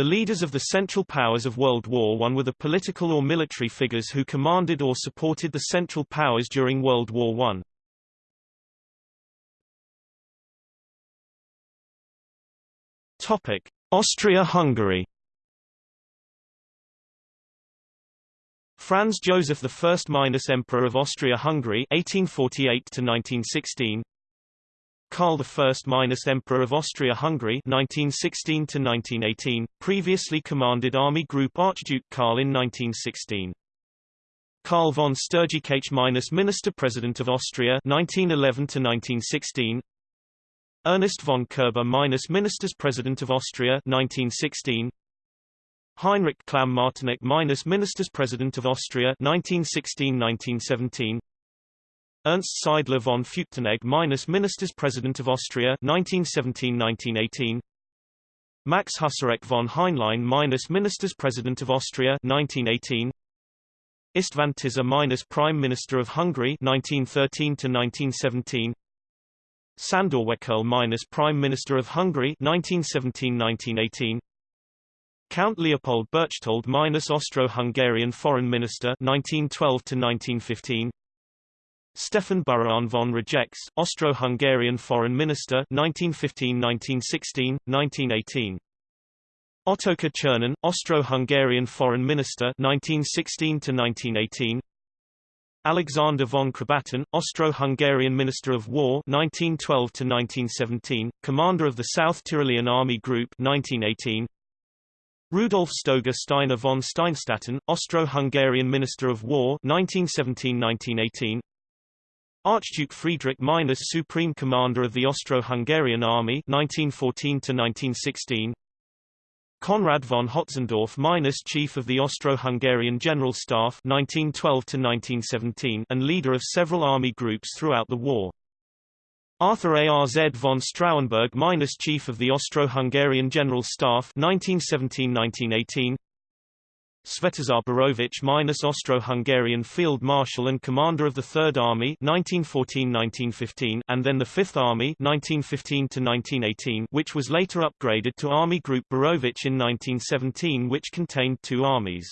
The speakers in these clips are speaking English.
The leaders of the Central Powers of World War I were the political or military figures who commanded or supported the Central Powers during World War I. Topic: Austria-Hungary. Franz Joseph I Emperor of Austria-Hungary 1848 to 1916 Karl I minus Emperor of Austria-Hungary 1916 to 1918 previously commanded Army Group Archduke Karl in 1916 Karl von Stürgkh minus Minister President of Austria 1911 to 1916 Ernest von Koerber minus Ministers President of Austria 1916 Heinrich Clam-Martinic minus Ministers President of Austria 1916-1917 Ernst Seidler von Feuchtenegg minus Ministers President of Austria 1917-1918 Max Hussarek von Heinlein minus Ministers President of Austria 1918 István Tisza minus Prime Minister of Hungary 1913 to 1917 Sandor Wekel minus Prime Minister of Hungary 1917-1918 Count Leopold Berchtold minus Austro-Hungarian Foreign Minister 1912 to 1915 Stefan Burian von Rajecz Austro-Hungarian Foreign Minister 1915-1916, 1918 Ottokar Czernin, Austro-Hungarian Foreign Minister 1916 to 1918 Alexander von Krobatin, Austro-Hungarian Minister of War 1912 to 1917, Commander of the South Tyrolean Army Group 1918. Rudolf Stoger Steiner von Steinstatten, Austro-Hungarian Minister of War 1917-1918. Archduke Friedrich Minus Supreme Commander of the Austro-Hungarian Army 1914 to 1916. Conrad von Hötzendorf minus Chief of the Austro-Hungarian General Staff 1912 to 1917 and leader of several army groups throughout the war. Arthur Arz von Straussenburg minus Chief of the Austro-Hungarian General Staff 1917-1918 Svetozar Boroević minus Austro-Hungarian Field Marshal and Commander of the Third Army 1914-1915 and then the Fifth Army 1915-1918 which was later upgraded to Army Group Boroević in 1917 which contained two armies.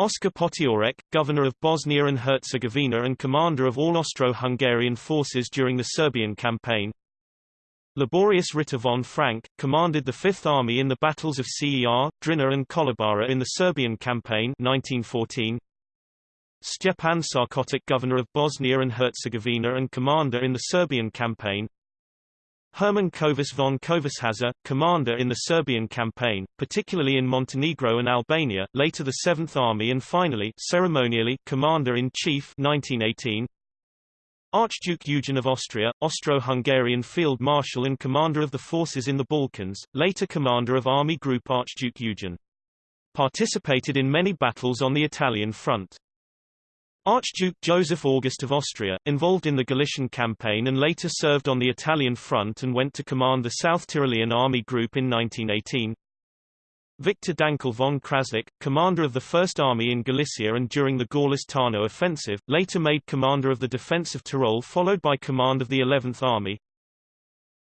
Oskar Potiorek, Governor of Bosnia and Herzegovina and commander of all Austro-Hungarian forces during the Serbian campaign, Liborius Ritter von Frank, commanded the Fifth Army in the battles of Cer, Drina and Kolubara in the Serbian campaign 1914. Stjepan Sarkotic governor of Bosnia and Herzegovina and commander in the Serbian campaign. Herman Kovac von Kövessháza, commander in the Serbian campaign, particularly in Montenegro and Albania, later the Seventh Army and finally ceremonially commander-in-chief 1918. Archduke Eugen of Austria, Austro-Hungarian Field Marshal and commander of the forces in the Balkans, later commander of Army Group Archduke Eugen. Participated in many battles on the Italian front. Archduke Joseph August of Austria, involved in the Galician campaign and later served on the Italian front and went to command the South Tyrolean Army Group in 1918. Victor Dankl von Krasnik, commander of the First Army in Galicia and during the Gorlice-Tarnow offensive, later made commander of the defense of Tyrol followed by command of the 11th Army.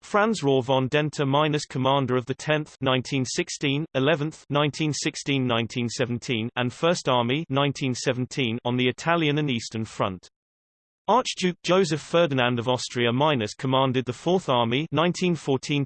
Franz Rohr von Denta minus commander of the 10th 1916, 11th 1916-1917 and 1st Army 1917 on the Italian and Eastern Front. Archduke Joseph Ferdinand of Austria Minus commanded the Fourth Army 1914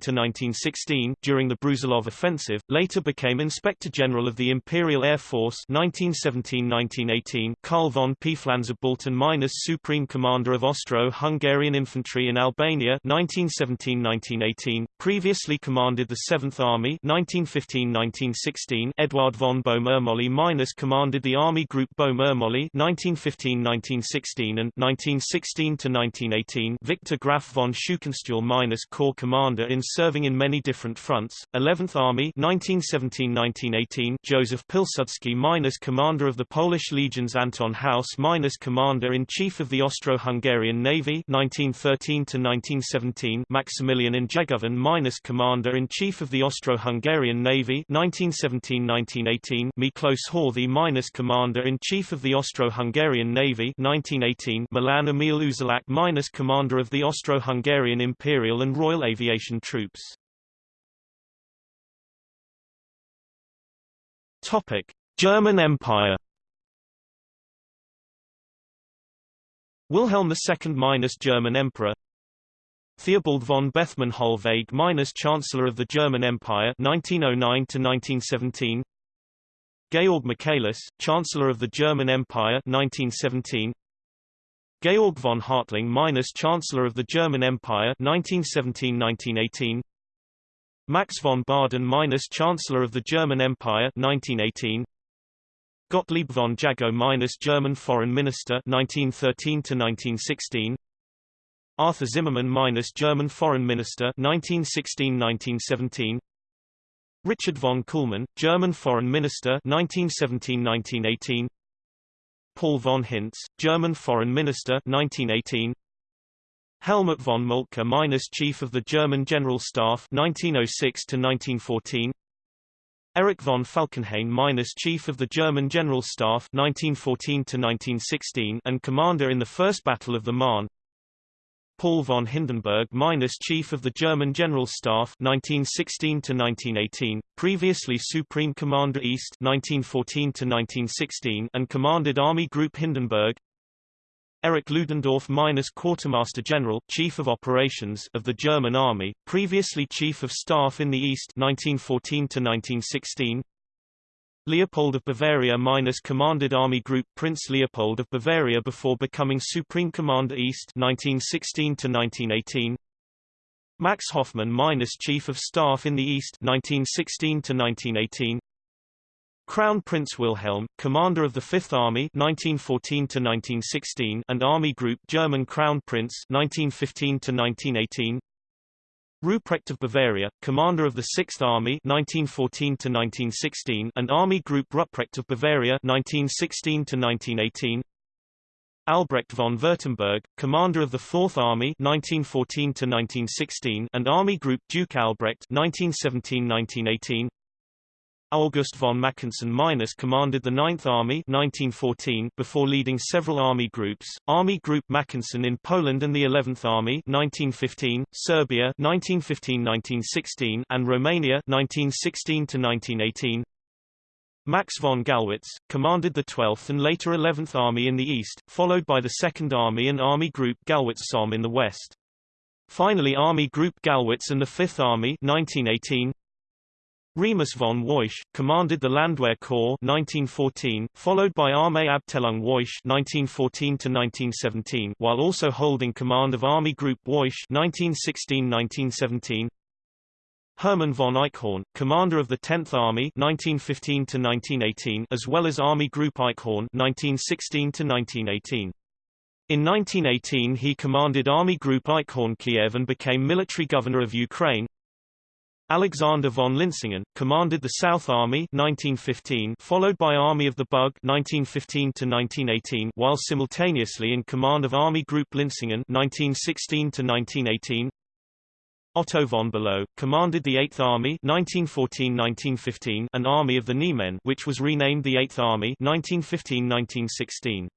during the Brusilov Offensive, later became Inspector General of the Imperial Air Force 1917-1918 Karl von Pflanzer-Baltin Minus Supreme Commander of Austro-Hungarian Infantry in Albania 1917-1918, previously commanded the Seventh Army 1915-1916 Eduard von Böhm-Ermolli Minus commanded the Army Group Böhm-Ermolli 1915-1916 and 19 1916 to 1918 Victor Graf von Scheuchenstuel minus Corps Commander in serving in many different fronts, 11th Army 1917-1918 Joseph Pilsudski minus Commander of the Polish Legions Anton Haus minus Commander-in-Chief of the Austro-Hungarian Navy 1913 to 1917 Maximilian Njegovan minus Commander-in-Chief of the Austro-Hungarian Navy 1917-1918 Miklos Horthy minus Commander-in-Chief of the Austro-Hungarian Navy 1918 Milan Jan Emil Uzelac minus commander of the Austro-Hungarian Imperial and Royal Aviation Troops. Topic: German Empire. Wilhelm II minus German Emperor Theobald von Bethmann Hollweg minus Chancellor of the German Empire 1909 to 1917 Georg Michaelis, Chancellor of the German Empire 1917 Georg von Hertling minus Chancellor of the German Empire 1917-1918 Max von Baden minus Chancellor of the German Empire 1918 Gottlieb von Jagow minus German Foreign Minister 1913 to 1916 Arthur Zimmermann minus German Foreign Minister 1916-1917 Richard von Kuhlmann, German Foreign Minister 1917-1918 Paul von Hintze, German Foreign Minister 1918 Helmut von Moltke minus Chief of the German General Staff 1906 to 1914 Erich von Falkenhayn minus Chief of the German General Staff 1914 to 1916 and commander in the First Battle of the Marne Paul von Hindenburg minus Chief of the German General Staff 1916 to 1918, previously Supreme Commander East 1914 to 1916 and commanded Army Group Hindenburg. Erich Ludendorff minus Quartermaster General, Chief of Operations of the German Army, previously Chief of Staff in the East 1914 to 1916. Leopold of Bavaria minus commanded Army Group Prince Leopold of Bavaria before becoming Supreme Commander East 1916 to 1918. Max Hoffmann minus Chief of Staff in the East 1916 to 1918. Crown Prince Wilhelm, commander of the Fifth Army 1914 to 1916 and Army Group German Crown Prince 1915 to 1918. Ruprecht of Bavaria, commander of the Sixth Army 1914 and Army Group Ruprecht of Bavaria 1916 Albrecht von Württemberg, commander of the Fourth Army 1914 and Army Group Duke Albrecht 1917-1918 August von Mackensen Minus commanded the 9th Army 1914 before leading several army groups, Army Group Mackensen in Poland and the 11th Army 1915, Serbia 1915-1916 and Romania 1916-1918. Max von Gallwitz, commanded the 12th and later 11th Army in the east, followed by the 2nd Army and Army Group Gallwitz-Somme in the west. Finally Army Group Gallwitz and the 5th Army 1918, Remus von Woyrsch, commanded the Landwehr Corps 1914, followed by Armee Abteilung Woyrsch 1914-1917 while also holding command of Army Group Woyrsch 1916-1917. Hermann von Eichhorn, commander of the 10th Army 1915-1918 as well as Army Group Eichhorn 1916-1918. In 1918 he commanded Army Group Eichhorn Kiev and became military governor of Ukraine, Alexander von Linsingen, commanded the South Army 1915 followed by Army of the Bug 1915 to 1918, while simultaneously in command of Army Group Linsingen 1916 to 1918. Otto von Below, commanded the 8th Army 1914-1915 and Army of the Niemen which was renamed the 8th Army 1915-1916.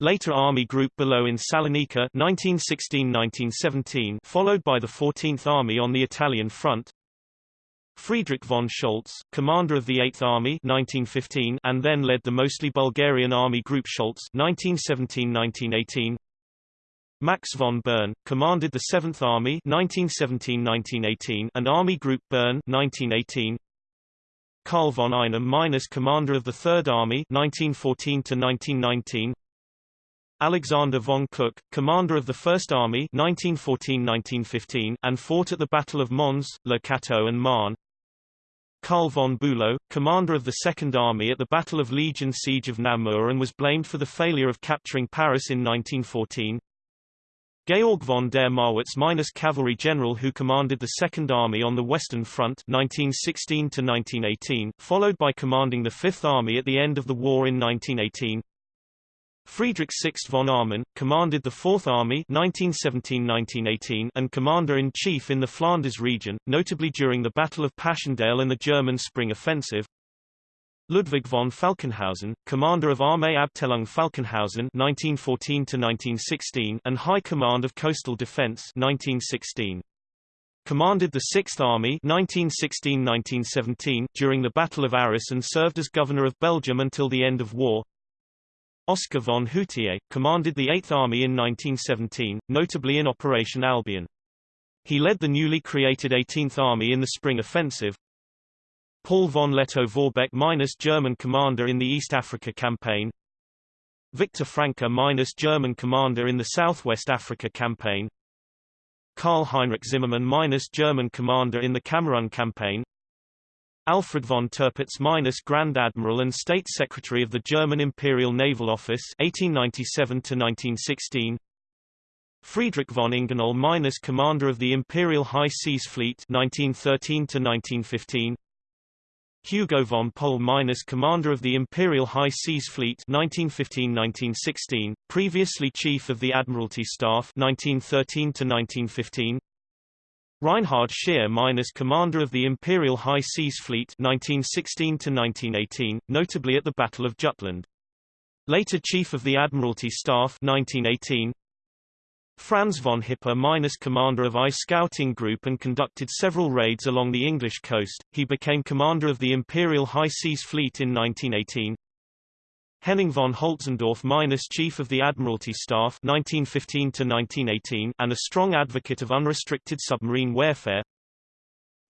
Later Army Group Below in Salonika 1916-1917 followed by the 14th Army on the Italian front, Friedrich von Scholtz, commander of the 8th Army 1915 and then led the mostly Bulgarian Army Group Scholtz 1917-1918. Max von Boehn, commanded the 7th Army 1917-1918 and Army Group Boehn 1918. Karl von Einem commander of the 3rd Army 1914-1919. Alexander von Kluck, commander of the First Army 1914-1915 and fought at the Battle of Mons, Le Cateau and Marne. Karl von Bülow, commander of the Second Army at the Battle of Legion Siege of Namur and was blamed for the failure of capturing Paris in 1914. Georg von der Marwitz minus cavalry general who commanded the Second Army on the Western Front 1916 1918, followed by commanding the Fifth Army at the end of the war in 1918. Friedrich Sixt von Armin, commanded the Fourth Army 1917-1918 and commander-in-chief in the Flanders region, notably during the Battle of Passchendaele and the German Spring Offensive. Ludwig von Falkenhausen, commander of Armee Abteilung Falkenhausen 1914-1916 and High Command of Coastal Defense 1916. commanded the 6th Army 1916-1917 during the Battle of Arras and served as governor of Belgium until the end of war. Oscar von Hutier, commanded the 8th Army in 1917, notably in Operation Albion. He led the newly created 18th Army in the Spring Offensive. Paul von Lettow-Vorbeck minus German commander in the East Africa Campaign. Victor Franke minus German commander in the Southwest Africa Campaign. Karl Heinrich Zimmermann minus German commander in the Cameroon Campaign. Alfred von Tirpitz minus Grand Admiral and State Secretary of the German Imperial Naval Office 1897 1916 Friedrich von Ingenohl minus Commander of the Imperial High Seas Fleet 1913 1915 Hugo von Pohl minus Commander of the Imperial High Seas Fleet 1915-1916, previously Chief of the Admiralty Staff 1913-1915 Reinhard Scheer minus Commander of the Imperial High Seas Fleet 1916-1918, notably at the Battle of Jutland. Later Chief of the Admiralty Staff 1918, Franz von Hipper minus commander of I Scouting Group and conducted several raids along the English coast. He became commander of the Imperial High Seas Fleet in 1918. Henning von Holtzendorf minus Chief of the Admiralty Staff 1915 to 1918 and a strong advocate of unrestricted submarine warfare.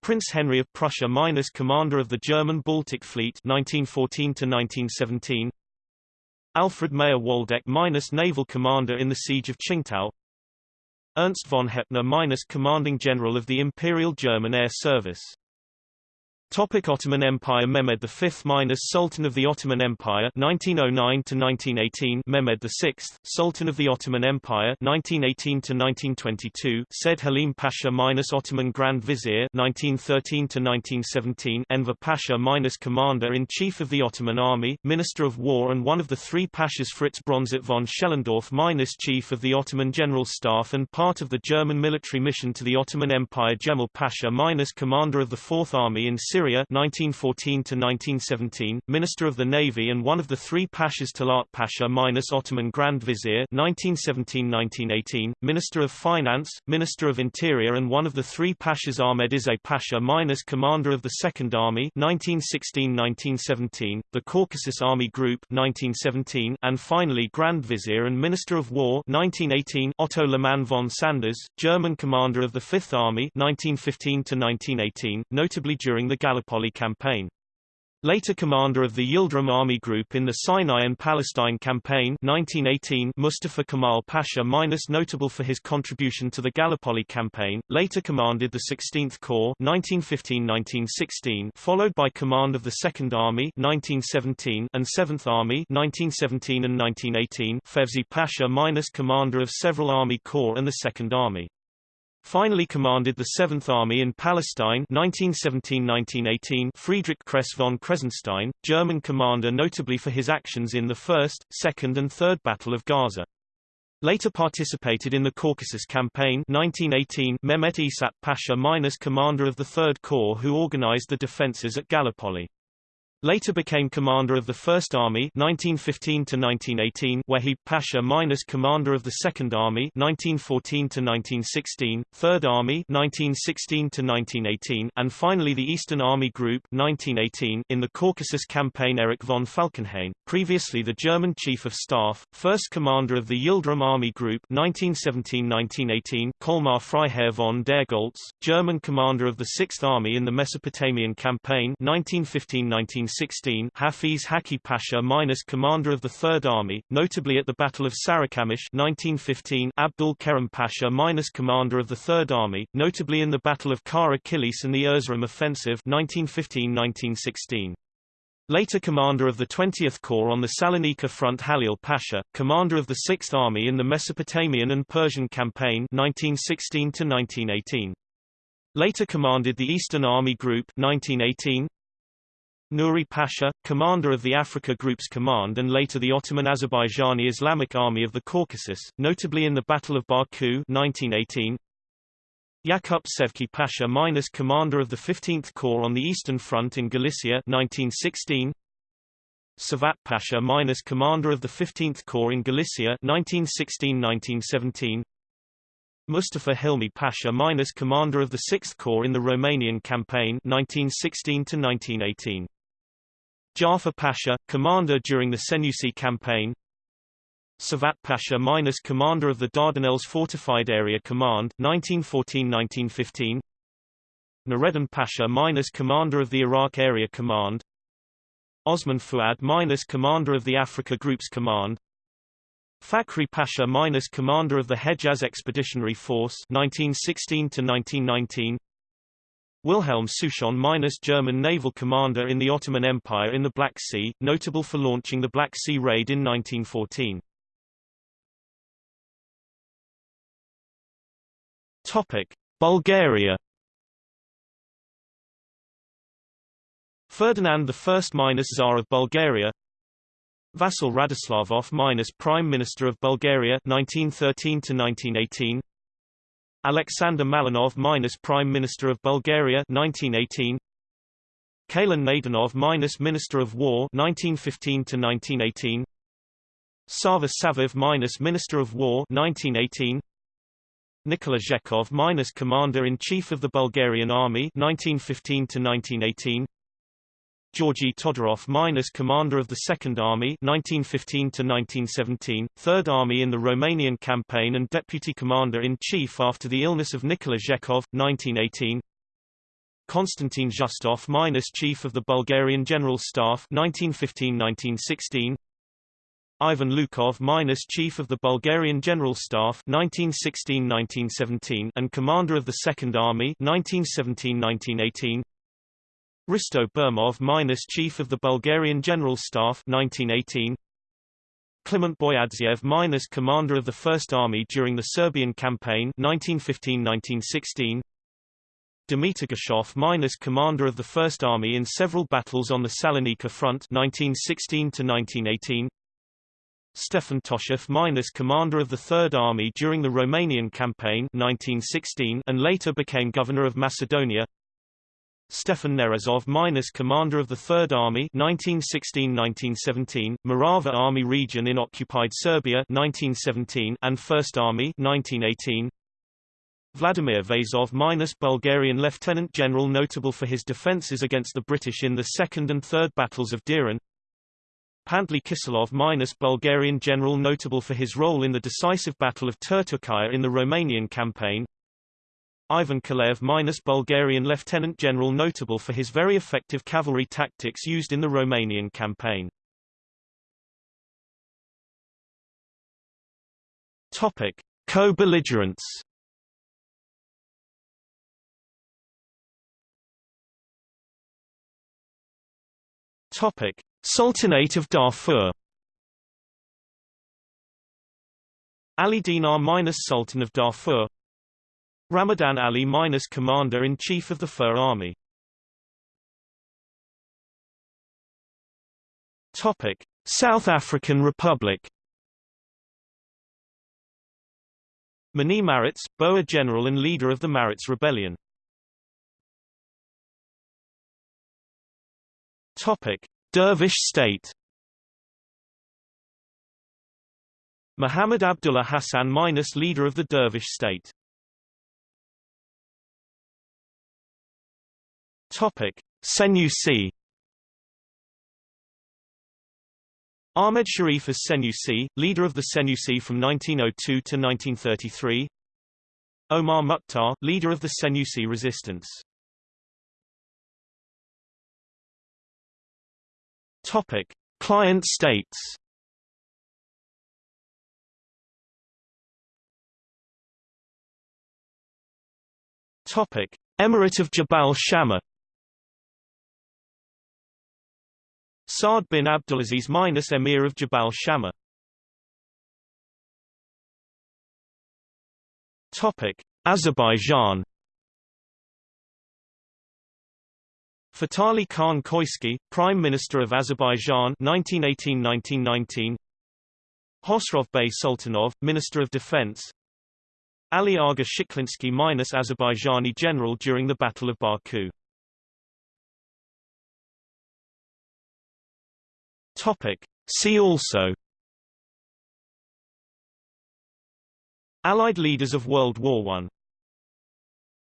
Prince Henry of Prussia minus commander of the German Baltic Fleet 1914 to 1917. Alfred Meyer-Waldeck minus naval commander in the Siege of Tsingtao. Ernst von Heppner minus commanding general of the Imperial German Air Service Topic Ottoman Empire Mehmed V minus Sultan of the Ottoman Empire 1909 to 1918 Mehmed VI Sultan of the Ottoman Empire 1918 to 1922 Said Halim Pasha minus Ottoman Grand Vizier 1913 to 1917 Enver Pasha minus Commander in Chief of the Ottoman Army Minister of War and one of the three Pashas Fritz Bronsart von Schellendorf minus Chief of the Ottoman General Staff and part of the German military mission to the Ottoman Empire Jemal Pasha minus Commander of the Fourth Army in Syria Syria 1914 to 1917, Minister of the Navy and one of the three Pashas Talat Pasha minus Ottoman Grand Vizier 1917-1918, Minister of Finance, Minister of Interior and one of the three Pashas Ahmed Izzet Pasha minus Commander of the Second Army 1916-1917, the Caucasus Army Group 1917, and finally Grand Vizier and Minister of War 1918 Otto Liman von Sanders, German commander of the Fifth Army 1915 to 1918, notably during the Gallipoli campaign. Later commander of the Yildirim Army Group in the Sinai and Palestine Campaign 1918 Mustafa Kemal Pasha minus notable for his contribution to the Gallipoli Campaign, later commanded the 16th Corps 1915-1916 followed by command of the 2nd Army 1917 and 7th Army 1917 and 1918 Fevzi Pasha minus commander of several Army Corps and the 2nd Army. Finally commanded the 7th Army in Palestine 1917-1918 Friedrich Kress von Kressenstein, German commander notably for his actions in the First, Second and Third Battle of Gaza. Later participated in the Caucasus Campaign 1918 Mehmet İsmet Pasha minus commander of the Third Corps who organized the defenses at Gallipoli. Later became commander of the First Army 1915 to 1918, Wahid Pasha minus commander of the Second Army 1914 to 1916, Third Army 1916 to 1918, and finally the Eastern Army Group 1918 in the Caucasus Campaign. Erich von Falkenhayn, previously the German Chief of Staff, first commander of the Yildirim Army Group 1917-1918, Colmar Freiherr von der Goltz, German commander of the Sixth Army in the Mesopotamian Campaign 1915-19 1916 Hafiz Haki Pasha minus commander of the Third Army, notably at the Battle of Sarikamish 1915 Abdul Kerim Pasha minus commander of the Third Army, notably in the Battle of Kara Kilis and the Erzurum Offensive 1915-1916. Later commander of the 20th Corps on the Salonika front Halil Pasha, commander of the 6th Army in the Mesopotamian and Persian Campaign 1916 Later commanded the Eastern Army Group 1918, Nuri Pasha, commander of the Africa Group's command and later the Ottoman Azerbaijani Islamic Army of the Caucasus, notably in the Battle of Baku 1918. Yakup Sevki Pasha minus commander of the 15th Corps on the Eastern Front in Galicia 1916. Savat Pasha minus commander of the 15th Corps in Galicia 1916-1917. Mustafa Hilmi Pasha minus commander of the 6th Corps in the Romanian campaign 1916 to 1918. Jafar Pasha, commander during the Senussi campaign. Savat Pasha minus commander of the Dardanelles Fortified Area Command 1914-1915. Nureddin Pasha minus commander of the Iraq Area Command. Osman Fuad minus commander of the Africa Groups Command. Fakhri Pasha minus commander of the Hejaz Expeditionary Force 1916 to 1919. Wilhelm Souchon minus German naval commander in the Ottoman Empire in the Black Sea, notable for launching the Black Sea Raid in 1914. Topic: Bulgaria. Ferdinand I minus Tsar of Bulgaria. Vasil Radoslavov minus Prime Minister of Bulgaria 1913 to 1918. Alexander Malinov minus Prime Minister of Bulgaria 1918. Kalen Maidanov minus Minister of War 1915 to 1918. Sava Savov minus Minister of War 1918. Nikola Zhekov minus Commander-in-Chief of the Bulgarian Army 1915 to 1918 Georgy Todorov minus Commander of the Second Army 1915 to 1917 Third Army in the Romanian campaign and Deputy Commander-in-Chief after the illness of Nikola Zhekov 1918 Konstantin Zhostov minus Chief of the Bulgarian General Staff 1915-1916 Ivan Lukov minus Chief of the Bulgarian General Staff 1916-1917 and Commander of the Second Army 1917-1918 Risto Burmov minus Chief of the Bulgarian General Staff 1918 Kliment Boyadzhiev minus Commander of the First Army during the Serbian Campaign 1915-1916 Dmitry Gashov minus Commander of the First Army in several battles on the Salonika Front 1916 1918 Stefan Toshev minus commander of the Third Army during the Romanian campaign 1916 and later became governor of Macedonia. Stefan Nerezov minus commander of the Third Army 1916-1917, Morava Army region in occupied Serbia 1917 and First Army 1918. Vladimir Vazov minus Bulgarian Lieutenant General notable for his defences against the British in the Second and Third Battles of Deren. Pantely Kiselov minus Bulgarian general notable for his role in the decisive Battle of Turtucaia in the Romanian campaign. Ivan Kolev minus Bulgarian lieutenant general notable for his very effective cavalry tactics used in the Romanian campaign. Topic: Co-belligerents. Topic: Sultanate of Darfur Ali Dinar minus Sultan of Darfur Ramadan Ali minus Commander-in-Chief of the Fur Army. Topic: South African Republic. Manie Maritz, Boer general and leader of the Maritz Rebellion. Topic: Dervish state. Muhammad Abdullah Hassan minus leader of the Dervish state Topic. Senussi Ahmed Sharif as Senussi, leader of the Senussi from 1902 to 1933 Omar Mukhtar, leader of the Senussi resistance. Topic: Client states. Topic: Emirate of Jabal Shammar. Saad bin Abdulaziz minus Emir of Jabal Shammar. Topic: Azerbaijan. Fatali Khan Khoyski, Prime Minister of Azerbaijan 1918-1919 Hosrov Bey Sultanov, Minister of Defense Ali Aga Shiklinsky minus Azerbaijani general during the Battle of Baku Topic. See also Allied leaders of World War I